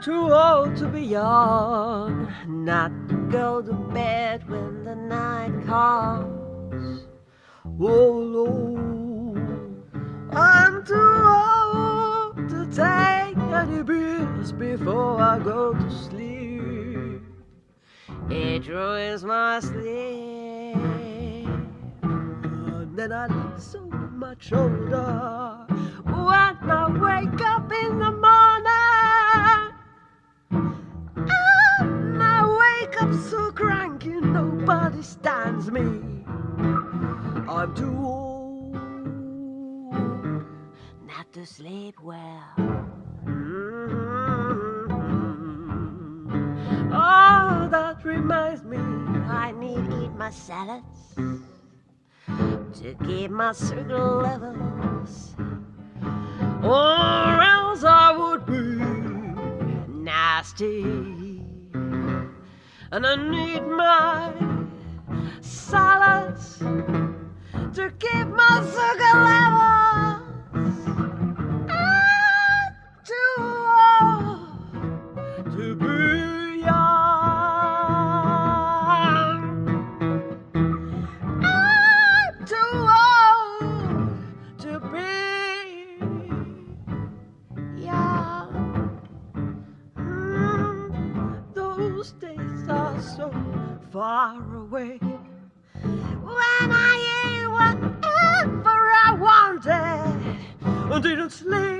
too old to be young, not to go to bed when the night comes. Oh Lord, I'm too old to take any pills before I go to sleep. It ruins my sleep. And then I look so much older when I wake up in the morning. Nobody stands me. I'm too old not to sleep well. Mm-hmm. Oh, that reminds me, I need to eat my salads to keep my sugar levels, or else I would be nasty. And I need my salads to keep my sugar levels. I'm too old to be young. I'm too old to be young. Mm, those days so far away. When I ate whatever I wanted didn't sleep